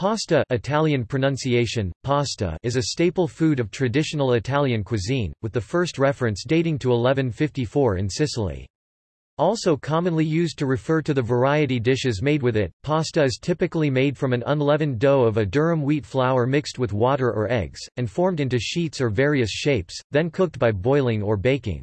Pasta Italian pronunciation, pasta is a staple food of traditional Italian cuisine, with the first reference dating to 1154 in Sicily. Also commonly used to refer to the variety dishes made with it, pasta is typically made from an unleavened dough of a durum wheat flour mixed with water or eggs, and formed into sheets or various shapes, then cooked by boiling or baking.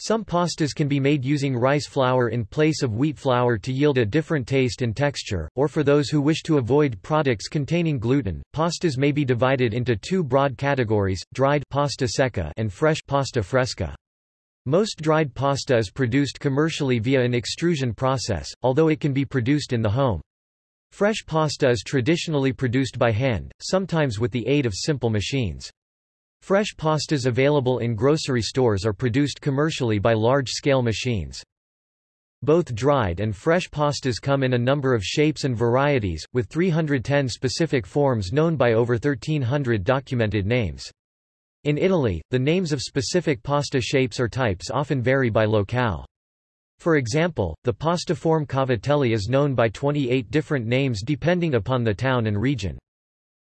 Some pastas can be made using rice flour in place of wheat flour to yield a different taste and texture, or for those who wish to avoid products containing gluten, pastas may be divided into two broad categories, dried pasta secca and fresh pasta fresca. Most dried pasta is produced commercially via an extrusion process, although it can be produced in the home. Fresh pasta is traditionally produced by hand, sometimes with the aid of simple machines. Fresh pastas available in grocery stores are produced commercially by large-scale machines. Both dried and fresh pastas come in a number of shapes and varieties, with 310 specific forms known by over 1300 documented names. In Italy, the names of specific pasta shapes or types often vary by locale. For example, the pasta form cavatelli is known by 28 different names depending upon the town and region.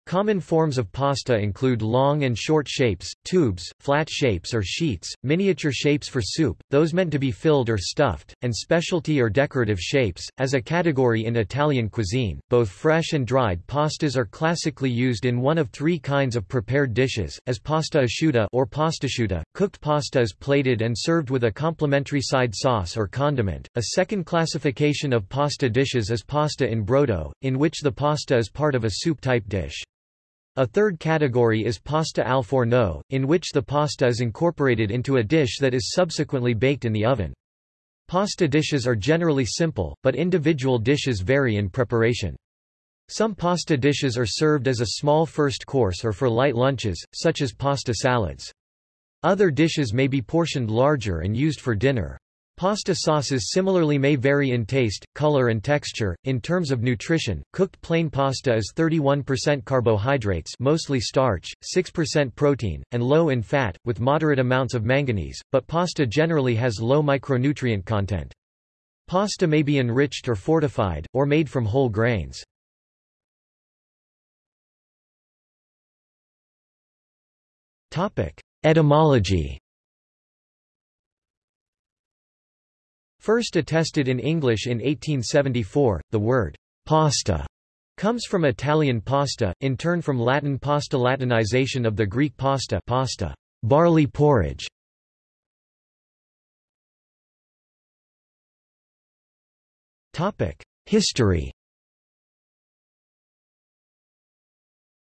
Common forms of pasta include long and short shapes, tubes, flat shapes or sheets, miniature shapes for soup, those meant to be filled or stuffed, and specialty or decorative shapes. As a category in Italian cuisine, both fresh and dried pastas are classically used in one of three kinds of prepared dishes, as pasta asciutta or pastasciutta. Cooked pasta is plated and served with a complementary side sauce or condiment. A second classification of pasta dishes is pasta in brodo, in which the pasta is part of a soup-type dish. A third category is pasta al forno, in which the pasta is incorporated into a dish that is subsequently baked in the oven. Pasta dishes are generally simple, but individual dishes vary in preparation. Some pasta dishes are served as a small first course or for light lunches, such as pasta salads. Other dishes may be portioned larger and used for dinner. Pasta sauces similarly may vary in taste, color and texture. In terms of nutrition, cooked plain pasta is 31% carbohydrates, mostly starch, 6% protein, and low in fat with moderate amounts of manganese, but pasta generally has low micronutrient content. Pasta may be enriched or fortified or made from whole grains. Topic: Etymology First attested in English in 1874, the word pasta comes from Italian pasta, in turn from Latin pasta Latinization of the Greek pasta pasta, barley porridge. History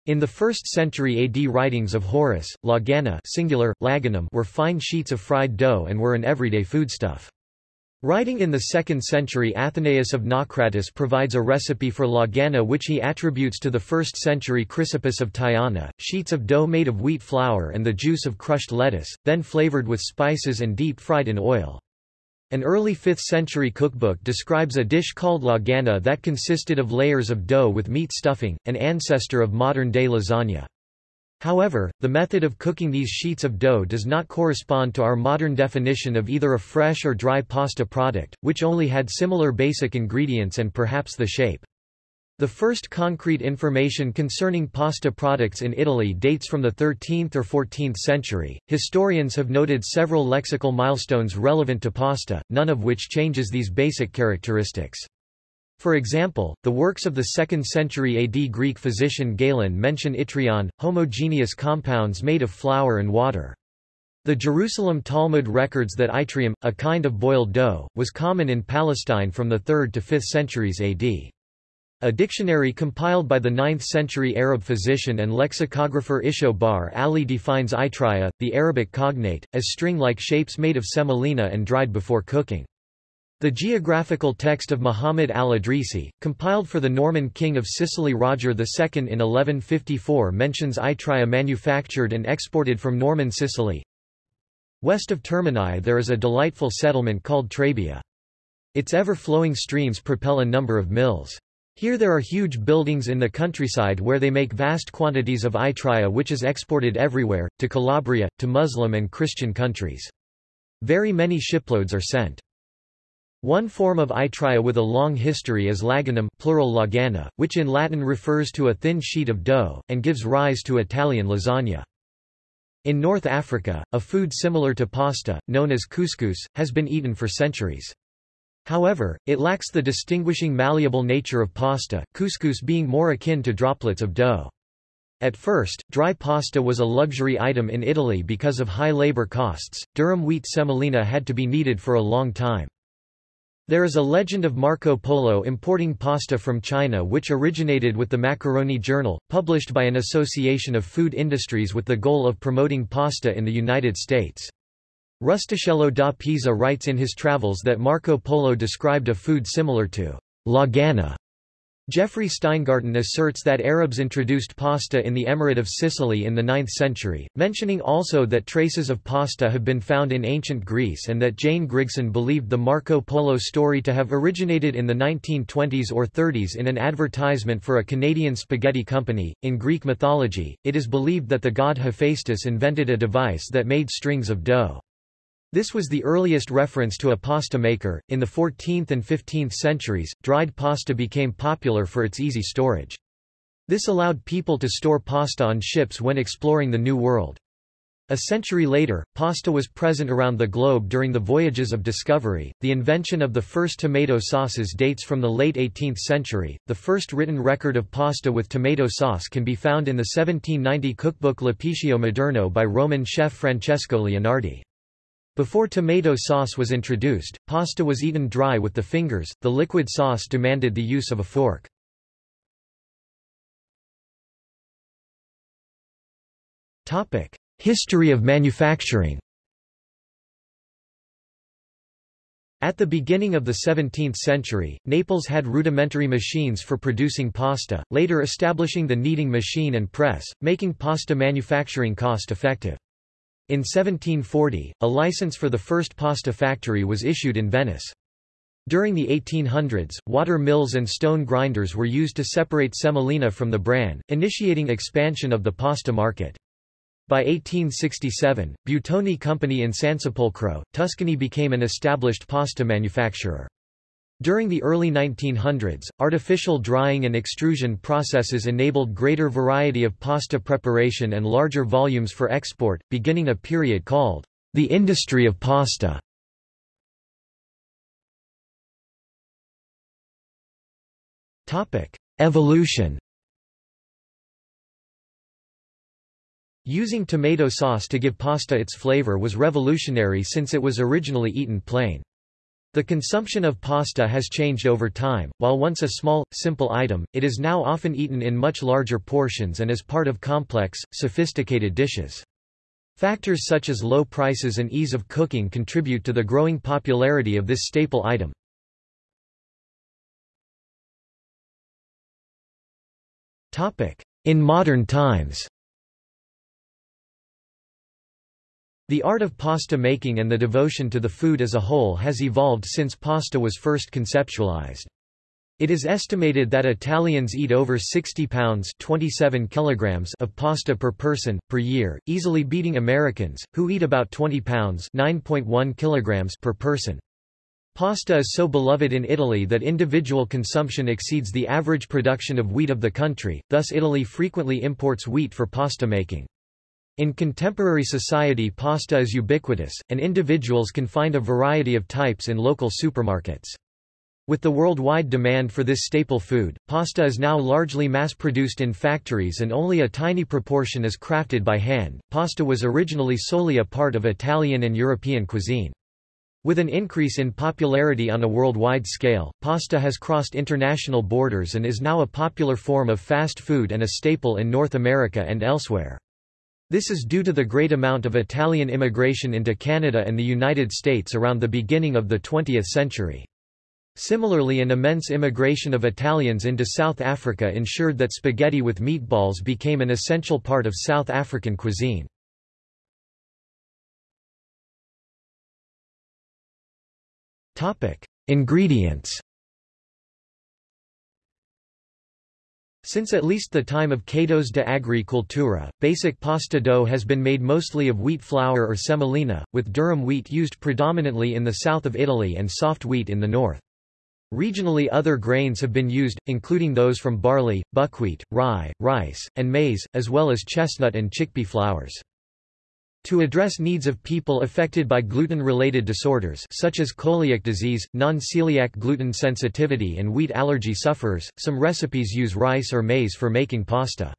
In the 1st century AD writings of Horace, lagana singular, laganum were fine sheets of fried dough and were an everyday foodstuff. Writing in the 2nd century Athenaeus of Naucratis provides a recipe for lagana which he attributes to the 1st century Chrysippus of Tyana, sheets of dough made of wheat flour and the juice of crushed lettuce, then flavored with spices and deep-fried in oil. An early 5th century cookbook describes a dish called lagana that consisted of layers of dough with meat stuffing, an ancestor of modern-day lasagna. However, the method of cooking these sheets of dough does not correspond to our modern definition of either a fresh or dry pasta product, which only had similar basic ingredients and perhaps the shape. The first concrete information concerning pasta products in Italy dates from the 13th or 14th century. Historians have noted several lexical milestones relevant to pasta, none of which changes these basic characteristics. For example, the works of the 2nd century AD Greek physician Galen mention itrion, homogeneous compounds made of flour and water. The Jerusalem Talmud records that itrium, a kind of boiled dough, was common in Palestine from the 3rd to 5th centuries AD. A dictionary compiled by the 9th-century Arab physician and lexicographer Isho Bar Ali defines itriyya, the Arabic cognate, as string-like shapes made of semolina and dried before cooking. The geographical text of Muhammad al-Idrisi, compiled for the Norman king of Sicily Roger II in 1154 mentions Itria manufactured and exported from Norman Sicily. West of Termini there is a delightful settlement called Trabia. Its ever-flowing streams propel a number of mills. Here there are huge buildings in the countryside where they make vast quantities of itria which is exported everywhere, to Calabria, to Muslim and Christian countries. Very many shiploads are sent. One form of itria with a long history is laganum plural lagana, which in Latin refers to a thin sheet of dough, and gives rise to Italian lasagna. In North Africa, a food similar to pasta, known as couscous, has been eaten for centuries. However, it lacks the distinguishing malleable nature of pasta, couscous being more akin to droplets of dough. At first, dry pasta was a luxury item in Italy because of high labor costs. Durum wheat semolina had to be kneaded for a long time. There is a legend of Marco Polo importing pasta from China which originated with the Macaroni Journal, published by an association of food industries with the goal of promoting pasta in the United States. Rustichello da Pisa writes in his travels that Marco Polo described a food similar to lagana Jeffrey Steingarten asserts that Arabs introduced pasta in the Emirate of Sicily in the 9th century, mentioning also that traces of pasta have been found in ancient Greece and that Jane Grigson believed the Marco Polo story to have originated in the 1920s or 30s in an advertisement for a Canadian spaghetti company. In Greek mythology, it is believed that the god Hephaestus invented a device that made strings of dough. This was the earliest reference to a pasta maker. In the 14th and 15th centuries, dried pasta became popular for its easy storage. This allowed people to store pasta on ships when exploring the New World. A century later, pasta was present around the globe during the voyages of discovery. The invention of the first tomato sauces dates from the late 18th century. The first written record of pasta with tomato sauce can be found in the 1790 cookbook L'Apicio Moderno by Roman chef Francesco Leonardi. Before tomato sauce was introduced, pasta was eaten dry with the fingers, the liquid sauce demanded the use of a fork. History of manufacturing At the beginning of the 17th century, Naples had rudimentary machines for producing pasta, later establishing the kneading machine and press, making pasta manufacturing cost-effective. In 1740, a license for the first pasta factory was issued in Venice. During the 1800s, water mills and stone grinders were used to separate semolina from the bran, initiating expansion of the pasta market. By 1867, Buitoni Company in Sansepolcro, Tuscany became an established pasta manufacturer. During the early 1900s, artificial drying and extrusion processes enabled greater variety of pasta preparation and larger volumes for export, beginning a period called the industry of pasta. Evolution Using tomato sauce to give pasta its flavor was revolutionary since it was originally eaten plain. The consumption of pasta has changed over time, while once a small, simple item, it is now often eaten in much larger portions and as part of complex, sophisticated dishes. Factors such as low prices and ease of cooking contribute to the growing popularity of this staple item. In modern times The art of pasta making and the devotion to the food as a whole has evolved since pasta was first conceptualized. It is estimated that Italians eat over 60 pounds 27 kilograms of pasta per person, per year, easily beating Americans, who eat about 20 pounds 9.1 kilograms per person. Pasta is so beloved in Italy that individual consumption exceeds the average production of wheat of the country, thus Italy frequently imports wheat for pasta making. In contemporary society pasta is ubiquitous, and individuals can find a variety of types in local supermarkets. With the worldwide demand for this staple food, pasta is now largely mass-produced in factories and only a tiny proportion is crafted by hand. Pasta was originally solely a part of Italian and European cuisine. With an increase in popularity on a worldwide scale, pasta has crossed international borders and is now a popular form of fast food and a staple in North America and elsewhere. This is due to the great amount of Italian immigration into Canada and the United States around the beginning of the 20th century. Similarly an immense immigration of Italians into South Africa ensured that spaghetti with meatballs became an essential part of South African cuisine. Ingredients Since at least the time of Cato's De Agricultura, basic pasta dough has been made mostly of wheat flour or semolina, with durum wheat used predominantly in the south of Italy and soft wheat in the north. Regionally other grains have been used, including those from barley, buckwheat, rye, rice, and maize, as well as chestnut and chickpea flours. To address needs of people affected by gluten-related disorders such as celiac disease, non-celiac gluten sensitivity and wheat allergy sufferers, some recipes use rice or maize for making pasta.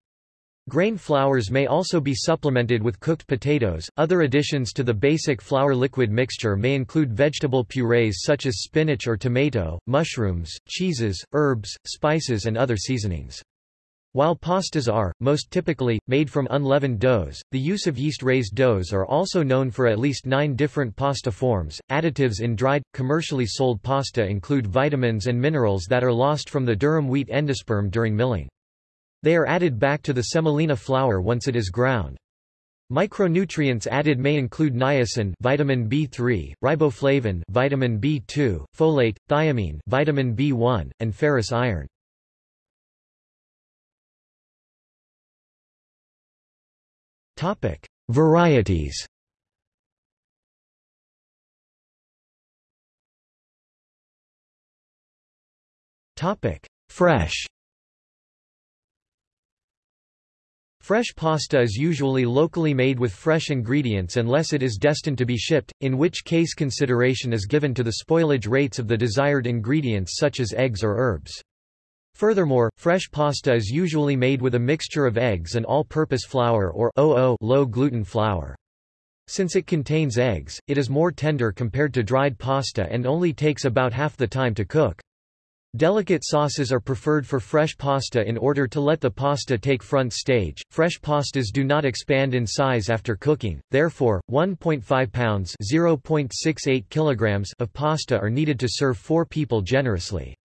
Grain flours may also be supplemented with cooked potatoes. Other additions to the basic flour liquid mixture may include vegetable purees such as spinach or tomato, mushrooms, cheeses, herbs, spices and other seasonings. While pastas are, most typically, made from unleavened doughs, the use of yeast-raised doughs are also known for at least nine different pasta forms. Additives in dried, commercially sold pasta include vitamins and minerals that are lost from the durum wheat endosperm during milling. They are added back to the semolina flour once it is ground. Micronutrients added may include niacin vitamin B3, riboflavin vitamin B2, folate, thiamine vitamin B1, and ferrous iron. Topic: Varieties. Topic: Fresh. Fresh pasta is usually locally made with fresh ingredients unless it is destined to be shipped, in which case consideration is given to the spoilage rates of the desired ingredients such as eggs or herbs. Furthermore, fresh pasta is usually made with a mixture of eggs and all-purpose flour or low-gluten flour. Since it contains eggs, it is more tender compared to dried pasta and only takes about half the time to cook. Delicate sauces are preferred for fresh pasta in order to let the pasta take front stage. Fresh pastas do not expand in size after cooking, therefore, 1.5 pounds (0.68 kilograms) of pasta are needed to serve 4 people generously.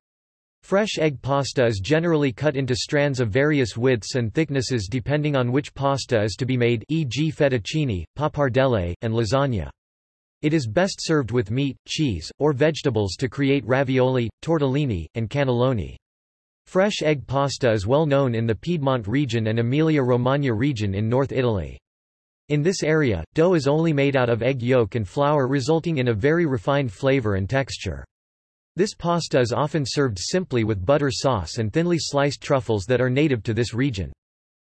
Fresh egg pasta is generally cut into strands of various widths and thicknesses depending on which pasta is to be made e.g. fettuccine, pappardelle, and lasagna. It is best served with meat, cheese, or vegetables to create ravioli, tortellini, and cannelloni. Fresh egg pasta is well known in the Piedmont region and Emilia-Romagna region in North Italy. In this area, dough is only made out of egg yolk and flour resulting in a very refined flavor and texture. This pasta is often served simply with butter sauce and thinly sliced truffles that are native to this region.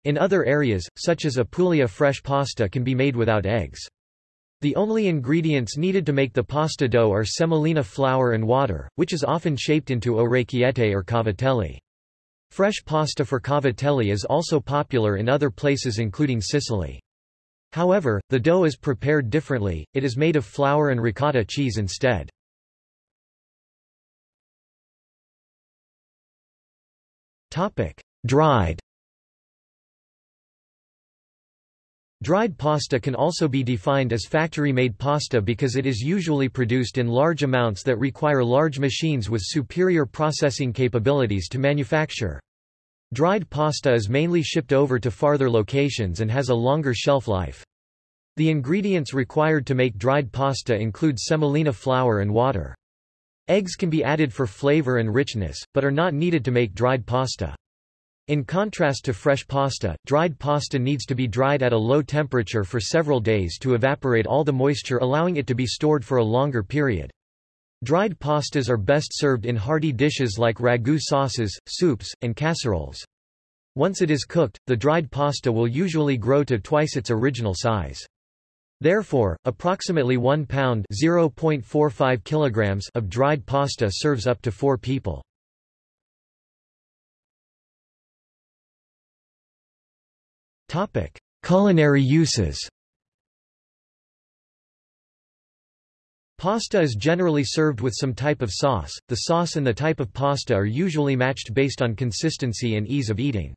In other areas, such as Apulia fresh pasta can be made without eggs. The only ingredients needed to make the pasta dough are semolina flour and water, which is often shaped into orecchiette or cavatelli. Fresh pasta for cavatelli is also popular in other places including Sicily. However, the dough is prepared differently, it is made of flour and ricotta cheese instead. Topic: Dried. Dried pasta can also be defined as factory-made pasta because it is usually produced in large amounts that require large machines with superior processing capabilities to manufacture. Dried pasta is mainly shipped over to farther locations and has a longer shelf life. The ingredients required to make dried pasta include semolina flour and water. Eggs can be added for flavor and richness, but are not needed to make dried pasta. In contrast to fresh pasta, dried pasta needs to be dried at a low temperature for several days to evaporate all the moisture allowing it to be stored for a longer period. Dried pastas are best served in hearty dishes like ragu sauces, soups, and casseroles. Once it is cooked, the dried pasta will usually grow to twice its original size. Therefore, approximately 1 pound (0.45 kilograms) of dried pasta serves up to 4 people. Topic: Culinary uses. Pasta is generally served with some type of sauce. The sauce and the type of pasta are usually matched based on consistency and ease of eating.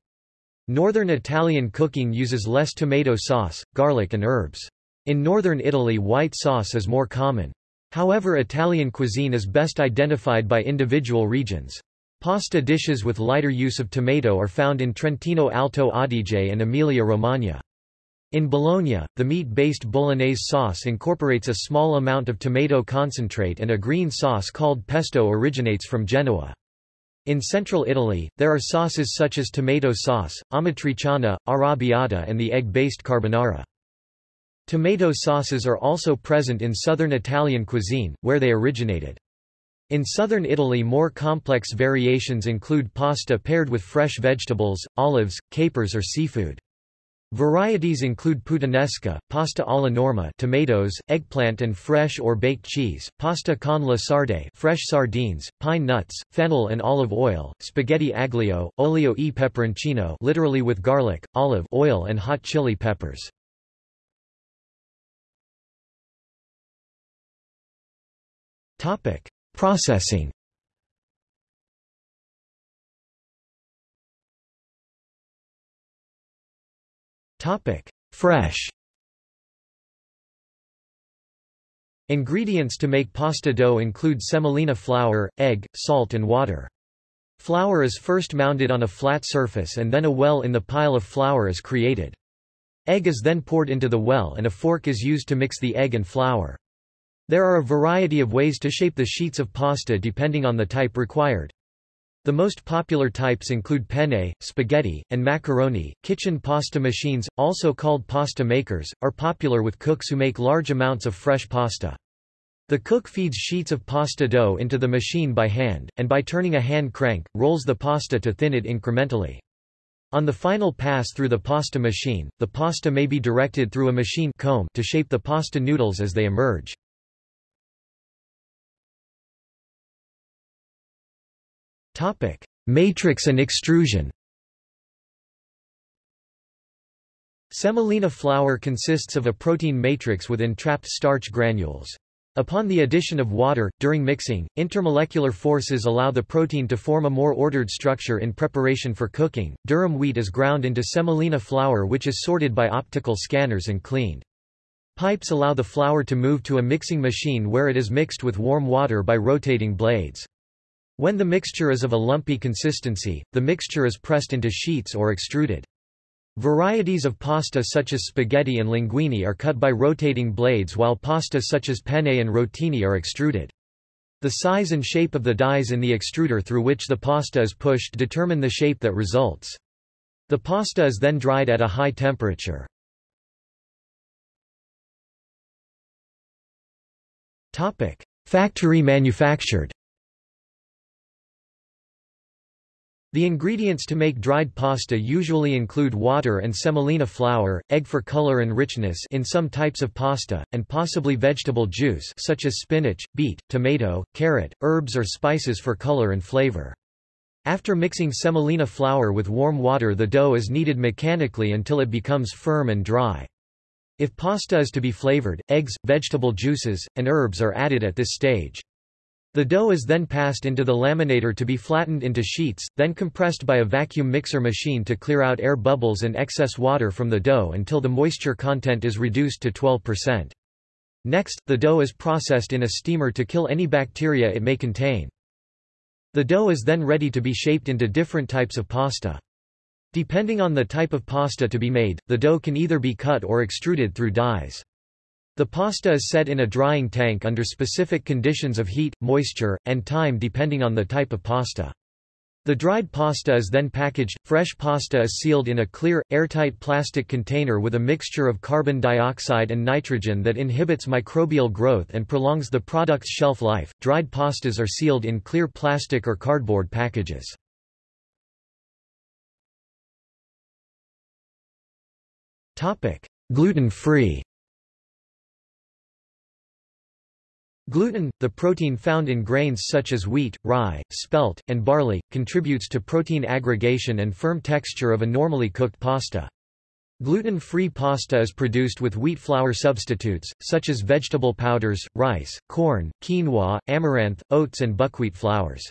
Northern Italian cooking uses less tomato sauce, garlic and herbs. In northern Italy white sauce is more common. However Italian cuisine is best identified by individual regions. Pasta dishes with lighter use of tomato are found in Trentino Alto Adige and Emilia-Romagna. In Bologna, the meat-based bolognese sauce incorporates a small amount of tomato concentrate and a green sauce called pesto originates from Genoa. In central Italy, there are sauces such as tomato sauce, amatriciana, arrabbiata and the egg-based carbonara. Tomato sauces are also present in southern Italian cuisine, where they originated. In southern Italy more complex variations include pasta paired with fresh vegetables, olives, capers or seafood. Varieties include puttanesca, pasta alla norma tomatoes, eggplant and fresh or baked cheese, pasta con la sarde fresh sardines, pine nuts, fennel and olive oil, spaghetti aglio, olio e peperoncino literally with garlic, olive oil and hot chili peppers. Processing Topic: Fresh. Ingredients to make pasta dough include semolina flour, egg, salt and water. Flour is first mounded on a flat surface and then a well in the pile of flour is created. Egg is then poured into the well and a fork is used to mix the egg and flour. There are a variety of ways to shape the sheets of pasta depending on the type required. The most popular types include penne, spaghetti, and macaroni. Kitchen pasta machines, also called pasta makers, are popular with cooks who make large amounts of fresh pasta. The cook feeds sheets of pasta dough into the machine by hand, and by turning a hand crank, rolls the pasta to thin it incrementally. On the final pass through the pasta machine, the pasta may be directed through a machine comb to shape the pasta noodles as they emerge. Topic: Matrix and extrusion. Semolina flour consists of a protein matrix with entrapped starch granules. Upon the addition of water, during mixing, intermolecular forces allow the protein to form a more ordered structure in preparation for cooking. Durum wheat is ground into semolina flour which is sorted by optical scanners and cleaned. Pipes allow the flour to move to a mixing machine where it is mixed with warm water by rotating blades. When the mixture is of a lumpy consistency, the mixture is pressed into sheets or extruded. Varieties of pasta such as spaghetti and linguine are cut by rotating blades while pasta such as penne and rotini are extruded. The size and shape of the dies in the extruder through which the pasta is pushed determine the shape that results. The pasta is then dried at a high temperature. Factory manufactured The ingredients to make dried pasta usually include water and semolina flour, egg for color and richness in some types of pasta, and possibly vegetable juice such as spinach, beet, tomato, carrot, herbs or spices for color and flavor. After mixing semolina flour with warm water the dough is kneaded mechanically until it becomes firm and dry. If pasta is to be flavored, eggs, vegetable juices, and herbs are added at this stage. The dough is then passed into the laminator to be flattened into sheets, then compressed by a vacuum mixer machine to clear out air bubbles and excess water from the dough until the moisture content is reduced to 12%. Next, the dough is processed in a steamer to kill any bacteria it may contain. The dough is then ready to be shaped into different types of pasta. Depending on the type of pasta to be made, the dough can either be cut or extruded through dies. The pasta is set in a drying tank under specific conditions of heat, moisture, and time depending on the type of pasta. The dried pasta is then packaged. Fresh pasta is sealed in a clear, airtight plastic container with a mixture of carbon dioxide and nitrogen that inhibits microbial growth and prolongs the product's shelf life. Dried pastas are sealed in clear plastic or cardboard packages. Topic: Gluten-free. Gluten, the protein found in grains such as wheat, rye, spelt, and barley, contributes to protein aggregation and firm texture of a normally cooked pasta. Gluten-free pasta is produced with wheat flour substitutes, such as vegetable powders, rice, corn, quinoa, amaranth, oats and buckwheat flours.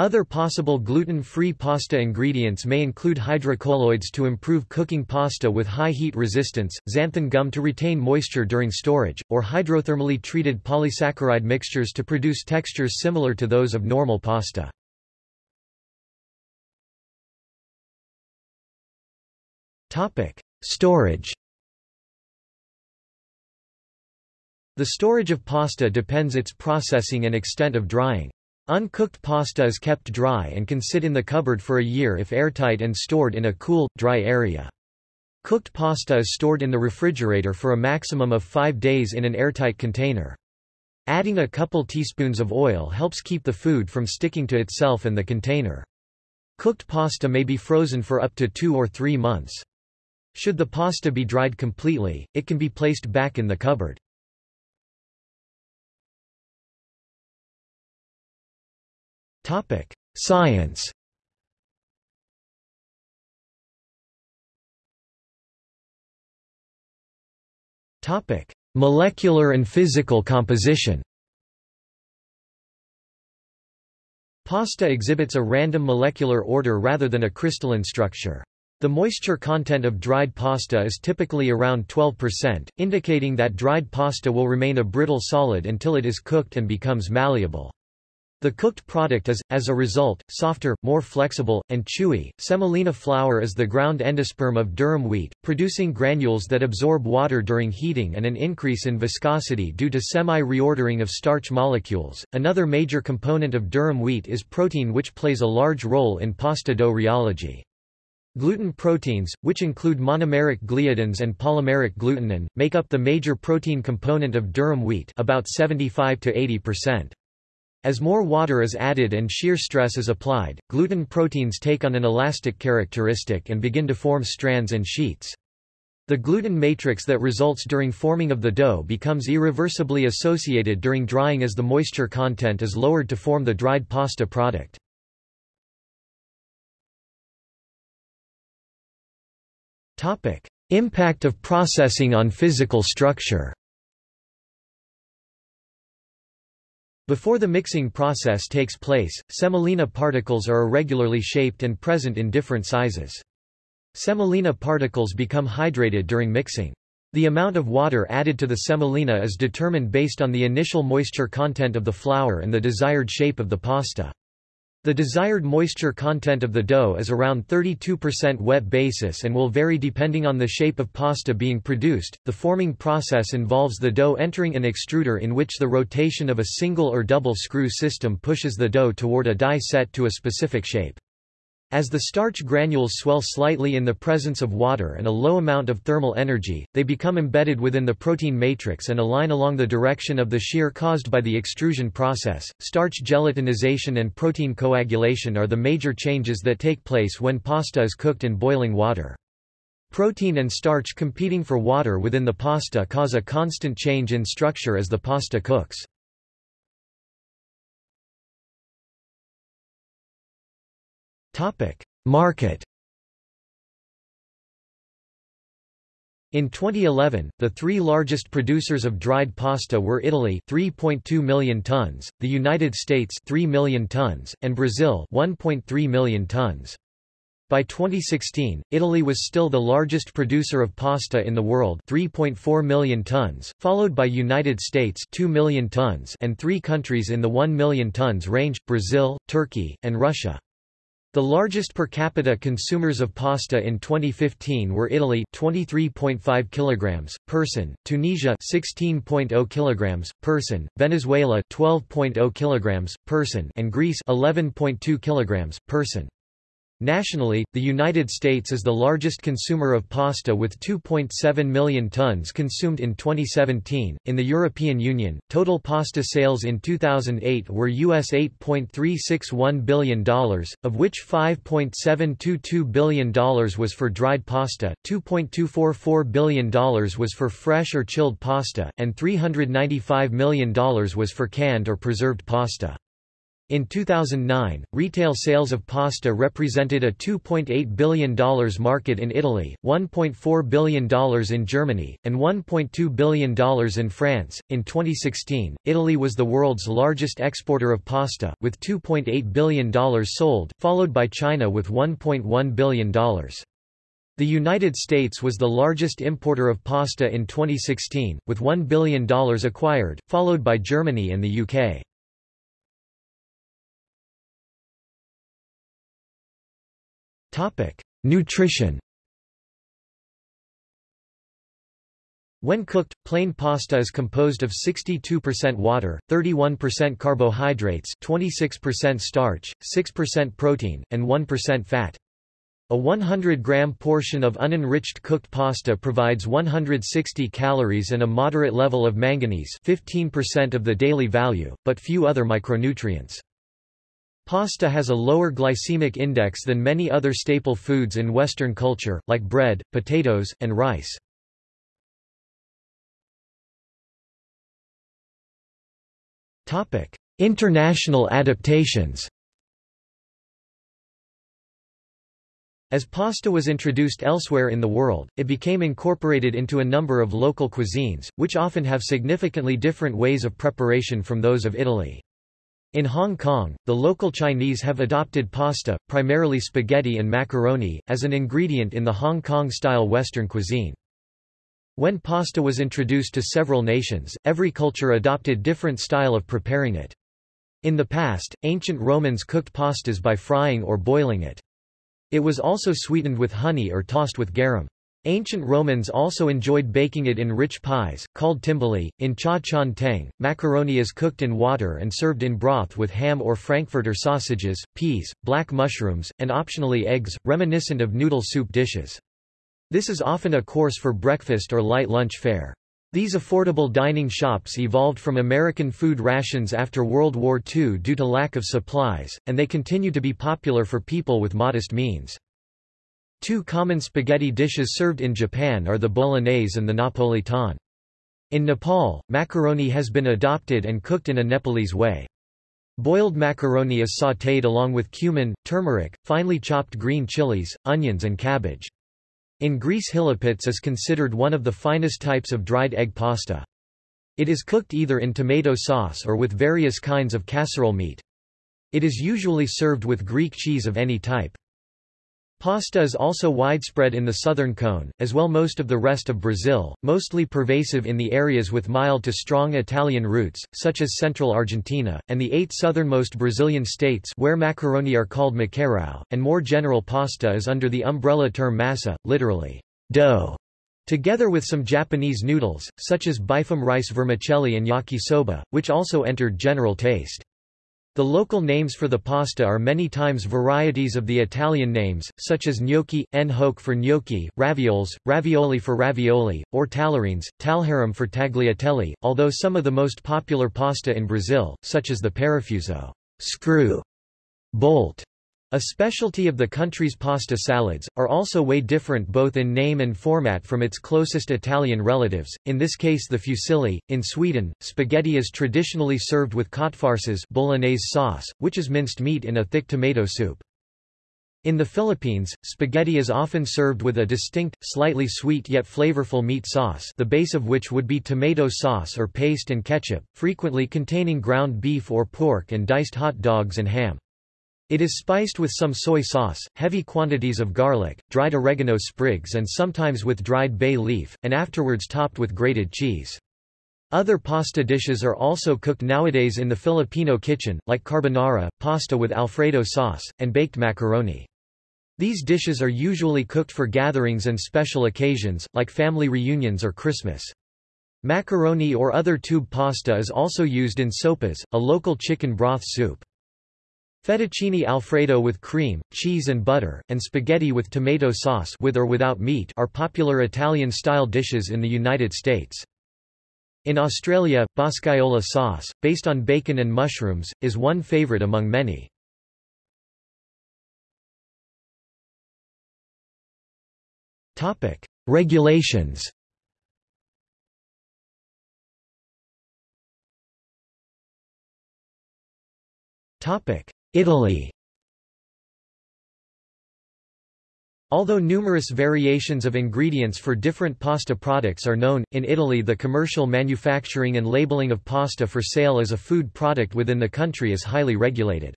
Other possible gluten-free pasta ingredients may include hydrocolloids to improve cooking pasta with high heat resistance, xanthan gum to retain moisture during storage, or hydrothermally treated polysaccharide mixtures to produce textures similar to those of normal pasta. Storage The storage of pasta depends its processing and extent of drying. Uncooked pasta is kept dry and can sit in the cupboard for a year if airtight and stored in a cool, dry area. Cooked pasta is stored in the refrigerator for a maximum of five days in an airtight container. Adding a couple teaspoons of oil helps keep the food from sticking to itself and the container. Cooked pasta may be frozen for up to two or three months. Should the pasta be dried completely, it can be placed back in the cupboard. Science Topic: Molecular and physical composition Pasta exhibits a random molecular order rather than a crystalline structure. The moisture content of dried pasta is typically around 12%, indicating that dried pasta will remain a brittle solid until it is cooked and becomes malleable. The cooked product is, as a result, softer, more flexible, and chewy. Semolina flour is the ground endosperm of durum wheat, producing granules that absorb water during heating and an increase in viscosity due to semi-reordering of starch molecules. Another major component of durum wheat is protein which plays a large role in pasta dough rheology. Gluten proteins, which include monomeric gliadins and polymeric glutenin, make up the major protein component of durum wheat about 75 to 80%. As more water is added and shear stress is applied, gluten proteins take on an elastic characteristic and begin to form strands and sheets. The gluten matrix that results during forming of the dough becomes irreversibly associated during drying as the moisture content is lowered to form the dried pasta product. Impact of processing on physical structure Before the mixing process takes place, semolina particles are irregularly shaped and present in different sizes. Semolina particles become hydrated during mixing. The amount of water added to the semolina is determined based on the initial moisture content of the flour and the desired shape of the pasta. The desired moisture content of the dough is around 32% wet basis and will vary depending on the shape of pasta being produced. The forming process involves the dough entering an extruder in which the rotation of a single or double screw system pushes the dough toward a die set to a specific shape. As the starch granules swell slightly in the presence of water and a low amount of thermal energy, they become embedded within the protein matrix and align along the direction of the shear caused by the extrusion process. Starch gelatinization and protein coagulation are the major changes that take place when pasta is cooked in boiling water. Protein and starch competing for water within the pasta cause a constant change in structure as the pasta cooks. Market In 2011, the three largest producers of dried pasta were Italy 3.2 million tons, the United States 3 million tons, and Brazil 1.3 million tons. By 2016, Italy was still the largest producer of pasta in the world 3.4 million tons, followed by United States 2 million tons and three countries in the 1 million tons range, Brazil, Turkey, and Russia. The largest per capita consumers of pasta in 2015 were Italy 23.5 kilograms person, Tunisia 16.0 kilograms person, Venezuela 12.0 kilograms person, and Greece 11.2 kilograms person. Nationally, the United States is the largest consumer of pasta with 2.7 million tons consumed in 2017. In the European Union, total pasta sales in 2008 were US $8.361 billion, of which $5.722 billion was for dried pasta, $2.244 billion was for fresh or chilled pasta, and $395 million was for canned or preserved pasta. In 2009, retail sales of pasta represented a $2.8 billion market in Italy, $1.4 billion in Germany, and $1.2 billion in France. In 2016, Italy was the world's largest exporter of pasta, with $2.8 billion sold, followed by China with $1.1 billion. The United States was the largest importer of pasta in 2016, with $1 billion acquired, followed by Germany and the UK. Topic: Nutrition. When cooked, plain pasta is composed of 62% water, 31% carbohydrates 26% starch, 6% protein, and 1% fat. A 100-gram portion of unenriched cooked pasta provides 160 calories and a moderate level of manganese 15% of the daily value, but few other micronutrients. Pasta has a lower glycemic index than many other staple foods in Western culture, like bread, potatoes, and rice. International adaptations As pasta was introduced elsewhere in the world, it became incorporated into a number of local cuisines, which often have significantly different ways of preparation from those of Italy. In Hong Kong, the local Chinese have adopted pasta, primarily spaghetti and macaroni, as an ingredient in the Hong Kong-style Western cuisine. When pasta was introduced to several nations, every culture adopted different style of preparing it. In the past, ancient Romans cooked pastas by frying or boiling it. It was also sweetened with honey or tossed with garum. Ancient Romans also enjoyed baking it in rich pies, called timbali. In cha chaan tang, macaroni is cooked in water and served in broth with ham or frankfurter sausages, peas, black mushrooms, and optionally eggs, reminiscent of noodle soup dishes. This is often a course for breakfast or light lunch fare. These affordable dining shops evolved from American food rations after World War II due to lack of supplies, and they continue to be popular for people with modest means. Two common spaghetti dishes served in Japan are the bolognese and the napolitan. In Nepal, macaroni has been adopted and cooked in a Nepalese way. Boiled macaroni is sautéed along with cumin, turmeric, finely chopped green chilies, onions and cabbage. In Greece hilopites is considered one of the finest types of dried egg pasta. It is cooked either in tomato sauce or with various kinds of casserole meat. It is usually served with Greek cheese of any type. Pasta is also widespread in the southern cone, as well most of the rest of Brazil, mostly pervasive in the areas with mild to strong Italian roots, such as central Argentina, and the eight southernmost Brazilian states where macaroni are called macarrão, and more general pasta is under the umbrella term massa, literally, dough. Together with some Japanese noodles, such as bifum rice vermicelli and yakisoba, which also entered general taste. The local names for the pasta are many times varieties of the Italian names, such as gnocchi, nhoque for gnocchi, ravioles, ravioli for ravioli, or tallarines, talharim for tagliatelle, although some of the most popular pasta in Brazil, such as the parafuso screw, bolt, a specialty of the country's pasta salads, are also way different both in name and format from its closest Italian relatives, in this case the fusilli. In Sweden, spaghetti is traditionally served with köttfärssås bolognese sauce, which is minced meat in a thick tomato soup. In the Philippines, spaghetti is often served with a distinct, slightly sweet yet flavorful meat sauce the base of which would be tomato sauce or paste and ketchup, frequently containing ground beef or pork and diced hot dogs and ham. It is spiced with some soy sauce, heavy quantities of garlic, dried oregano sprigs and sometimes with dried bay leaf, and afterwards topped with grated cheese. Other pasta dishes are also cooked nowadays in the Filipino kitchen, like carbonara, pasta with alfredo sauce, and baked macaroni. These dishes are usually cooked for gatherings and special occasions, like family reunions or Christmas. Macaroni or other tube pasta is also used in sopas, a local chicken broth soup. Fettuccine alfredo with cream, cheese and butter, and spaghetti with tomato sauce with or without meat are popular Italian-style dishes in the United States. In Australia, boscaiola sauce, based on bacon and mushrooms, is one favourite among many. Regulations Topic: Italy Although numerous variations of ingredients for different pasta products are known, in Italy the commercial manufacturing and labeling of pasta for sale as a food product within the country is highly regulated.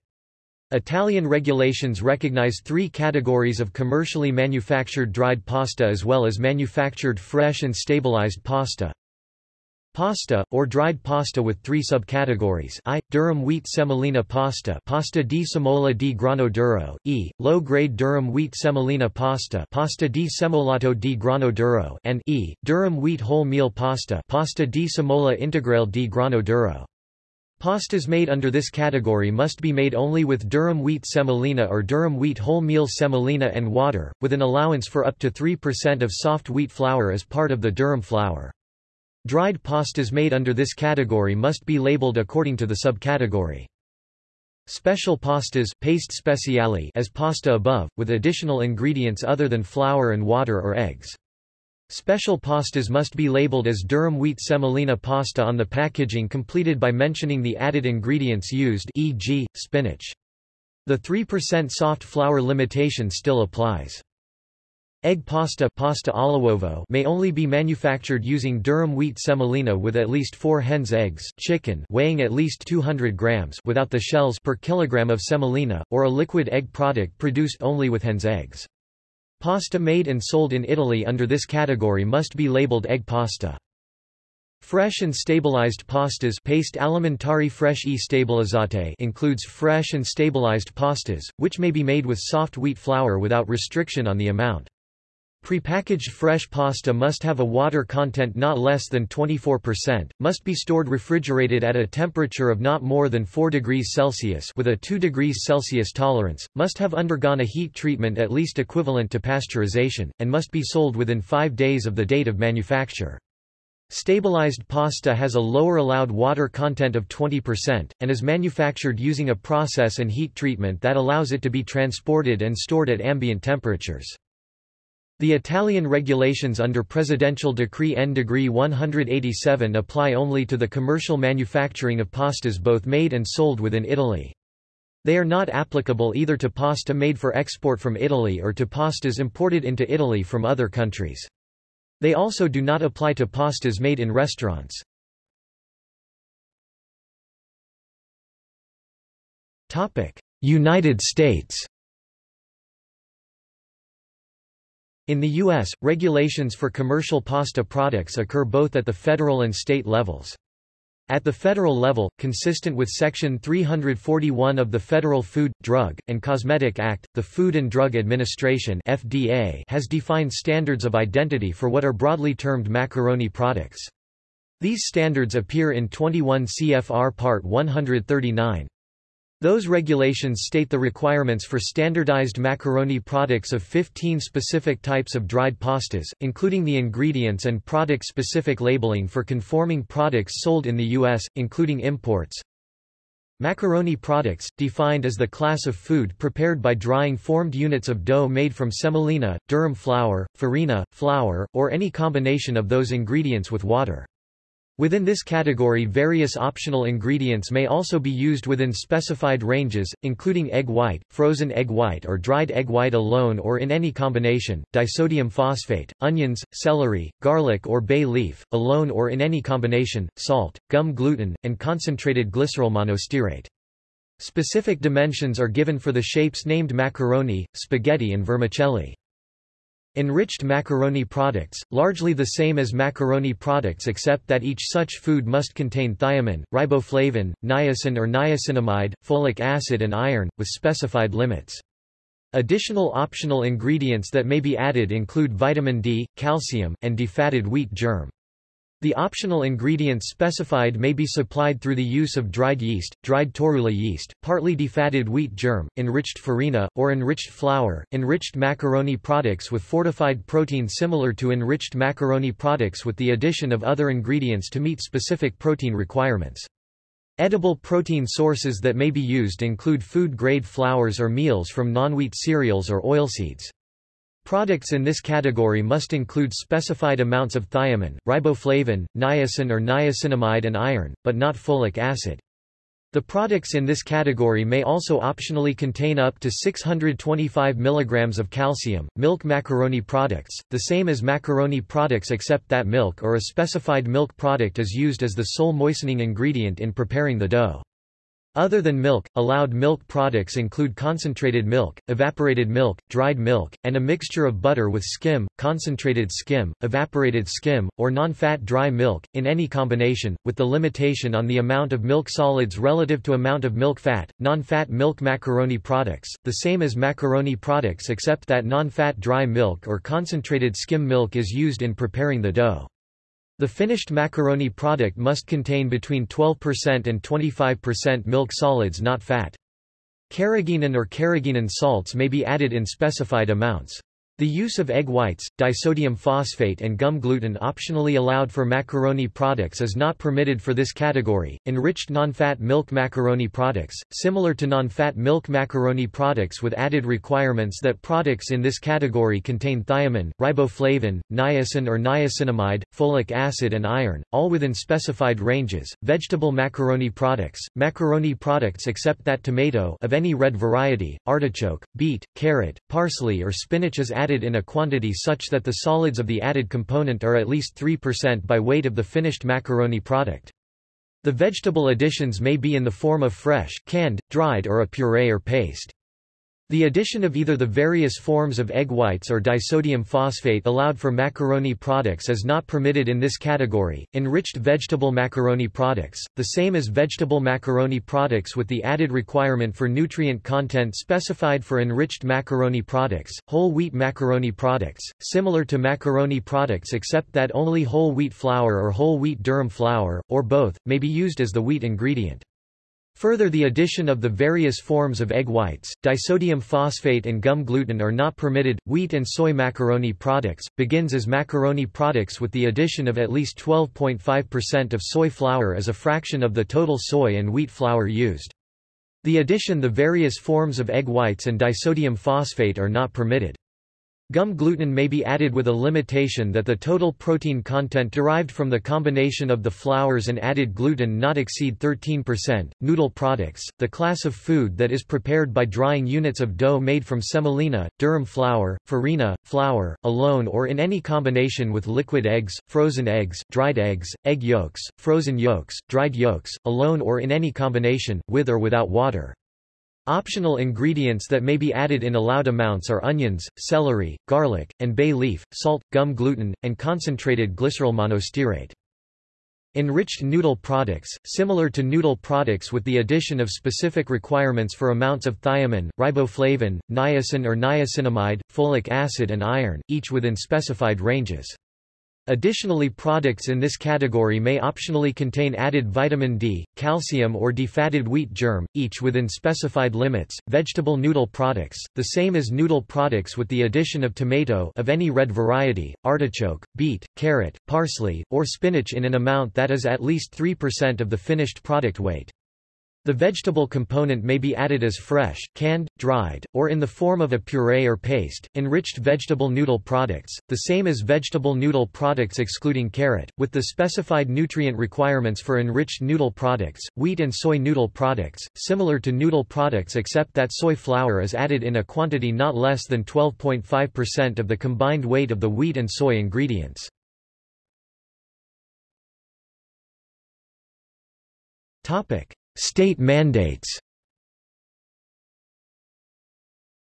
Italian regulations recognize three categories of commercially manufactured dried pasta as well as manufactured fresh and stabilized pasta. Pasta, or dried pasta with three subcategories I. Durum wheat semolina pasta pasta di semola di grano duro, e. Low-grade durum wheat semolina pasta pasta di semolato di grano duro and e. Durum wheat wholemeal pasta pasta di semola integrale di grano duro. Pastas made under this category must be made only with durum wheat semolina or durum wheat wholemeal semolina and water, with an allowance for up to 3% of soft wheat flour as part of the durum flour. Dried pastas made under this category must be labeled according to the subcategory. Special pastas paste speciale as pasta above, with additional ingredients other than flour and water or eggs. Special pastas must be labeled as durum wheat semolina pasta on the packaging completed by mentioning the added ingredients used e.g., spinach. The 3% soft flour limitation still applies. Egg pasta, pasta all'uovo may only be manufactured using durum wheat semolina with at least 4 hen's eggs chicken weighing at least 200 grams without the shells per kilogram of semolina, or a liquid egg product produced only with hen's eggs. Pasta made and sold in Italy under this category must be labeled egg pasta. Fresh and stabilized pastas paste alimentari fresh e stabilizzate includes fresh and stabilized pastas, which may be made with soft wheat flour without restriction on the amount. Prepackaged fresh pasta must have a water content not less than 24%, must be stored refrigerated at a temperature of not more than 4 degrees Celsius with a 2 degrees Celsius tolerance, must have undergone a heat treatment at least equivalent to pasteurization, and must be sold within 5 days of the date of manufacture. Stabilized pasta has a lower allowed water content of 20%, and is manufactured using a process and heat treatment that allows it to be transported and stored at ambient temperatures. The Italian regulations under Presidential Decree N. Degree 187 apply only to the commercial manufacturing of pastas both made and sold within Italy. They are not applicable either to pasta made for export from Italy or to pastas imported into Italy from other countries. They also do not apply to pastas made in restaurants. United States In the U.S., regulations for commercial pasta products occur both at the federal and state levels. At the federal level, consistent with Section 341 of the Federal Food, Drug, and Cosmetic Act, the Food and Drug Administration FDA has defined standards of identity for what are broadly termed macaroni products. These standards appear in 21 CFR Part 139. Those regulations state the requirements for standardized macaroni products of 15 specific types of dried pastas, including the ingredients and product-specific labeling for conforming products sold in the U.S., including imports. Macaroni products, defined as the class of food prepared by drying formed units of dough made from semolina, durum flour, farina, flour, or any combination of those ingredients with water. Within this category various optional ingredients may also be used within specified ranges, including egg white, frozen egg white or dried egg white alone or in any combination, disodium phosphate, onions, celery, garlic or bay leaf, alone or in any combination, salt, gum gluten, and concentrated glycerol monostearate. Specific dimensions are given for the shapes named macaroni, spaghetti and vermicelli. Enriched macaroni products, largely the same as macaroni products except that each such food must contain thiamine, riboflavin, niacin or niacinamide, folic acid and iron, with specified limits. Additional optional ingredients that may be added include vitamin D, calcium, and defatted wheat germ. The optional ingredients specified may be supplied through the use of dried yeast, dried torula yeast, partly defatted wheat germ, enriched farina, or enriched flour, enriched macaroni products with fortified protein similar to enriched macaroni products with the addition of other ingredients to meet specific protein requirements. Edible protein sources that may be used include food-grade flours or meals from non-wheat cereals or oilseeds. Products in this category must include specified amounts of thiamine, riboflavin, niacin or niacinamide and iron, but not folic acid. The products in this category may also optionally contain up to 625 mg of calcium. Milk macaroni products, the same as macaroni products except that milk or a specified milk product is used as the sole moistening ingredient in preparing the dough. Other than milk, allowed milk products include concentrated milk, evaporated milk, dried milk, and a mixture of butter with skim, concentrated skim, evaporated skim, or non-fat dry milk, in any combination, with the limitation on the amount of milk solids relative to amount of milk fat. Non-fat milk macaroni products, the same as macaroni products except that non-fat dry milk or concentrated skim milk is used in preparing the dough. The finished macaroni product must contain between 12% and 25% milk solids not fat. Carrageenan or carrageenan salts may be added in specified amounts. The use of egg whites, disodium phosphate and gum gluten optionally allowed for macaroni products is not permitted for this category. Enriched non-fat milk macaroni products, similar to non-fat milk macaroni products with added requirements that products in this category contain thiamine, riboflavin, niacin or niacinamide, folic acid and iron, all within specified ranges. Vegetable macaroni products, macaroni products except that tomato of any red variety, artichoke, beet, carrot, parsley or spinach is added added in a quantity such that the solids of the added component are at least 3% by weight of the finished macaroni product. The vegetable additions may be in the form of fresh, canned, dried or a puree or paste. The addition of either the various forms of egg whites or disodium phosphate allowed for macaroni products is not permitted in this category. Enriched vegetable macaroni products, the same as vegetable macaroni products with the added requirement for nutrient content specified for enriched macaroni products, whole wheat macaroni products, similar to macaroni products except that only whole wheat flour or whole wheat durum flour, or both, may be used as the wheat ingredient. Further the addition of the various forms of egg whites, disodium phosphate and gum gluten are not permitted. Wheat and soy macaroni products, begins as macaroni products with the addition of at least 12.5% of soy flour as a fraction of the total soy and wheat flour used. The addition the various forms of egg whites and disodium phosphate are not permitted. Gum gluten may be added with a limitation that the total protein content derived from the combination of the flours and added gluten not exceed 13%. Noodle products, the class of food that is prepared by drying units of dough made from semolina, durum flour, farina, flour, alone or in any combination with liquid eggs, frozen eggs, dried eggs, egg yolks, frozen yolks, dried yolks, alone or in any combination, with or without water. Optional ingredients that may be added in allowed amounts are onions, celery, garlic, and bay leaf, salt, gum gluten, and concentrated glycerol monostearate. Enriched noodle products, similar to noodle products with the addition of specific requirements for amounts of thiamine, riboflavin, niacin or niacinamide, folic acid and iron, each within specified ranges. Additionally products in this category may optionally contain added vitamin D, calcium or defatted wheat germ, each within specified limits. Vegetable noodle products, the same as noodle products with the addition of tomato of any red variety, artichoke, beet, carrot, parsley, or spinach in an amount that is at least 3% of the finished product weight. The vegetable component may be added as fresh, canned, dried, or in the form of a puree or paste. Enriched vegetable noodle products, the same as vegetable noodle products excluding carrot, with the specified nutrient requirements for enriched noodle products, wheat and soy noodle products, similar to noodle products except that soy flour is added in a quantity not less than 12.5% of the combined weight of the wheat and soy ingredients. Topic. State mandates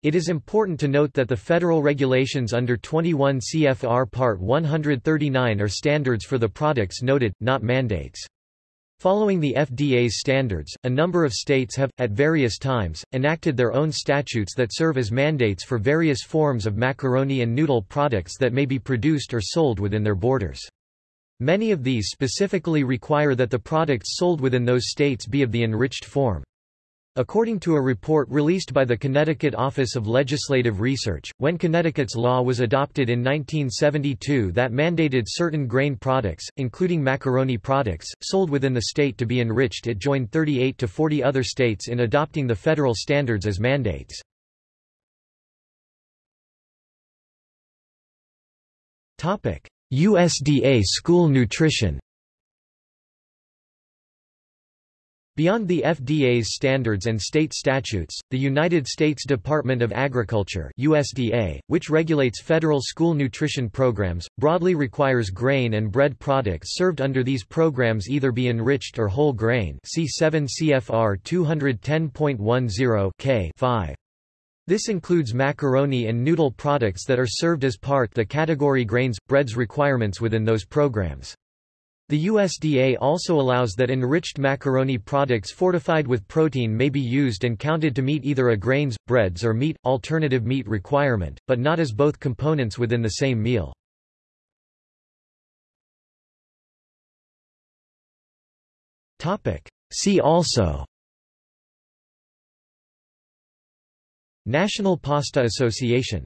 It is important to note that the federal regulations under 21 CFR Part 139 are standards for the products noted, not mandates. Following the FDA's standards, a number of states have, at various times, enacted their own statutes that serve as mandates for various forms of macaroni and noodle products that may be produced or sold within their borders. Many of these specifically require that the products sold within those states be of the enriched form. According to a report released by the Connecticut Office of Legislative Research, when Connecticut's law was adopted in 1972 that mandated certain grain products, including macaroni products, sold within the state to be enriched it joined 38 to 40 other states in adopting the federal standards as mandates. USDA school nutrition Beyond the FDA's standards and state statutes, the United States Department of Agriculture USDA, which regulates federal school nutrition programs, broadly requires grain and bread products served under these programs either be enriched or whole grain see 7 CFR 210.10 K 5. This includes macaroni and noodle products that are served as part the category grains, breads requirements within those programs. The USDA also allows that enriched macaroni products fortified with protein may be used and counted to meet either a grains, breads or meat, alternative meat requirement, but not as both components within the same meal. See also National Pasta Association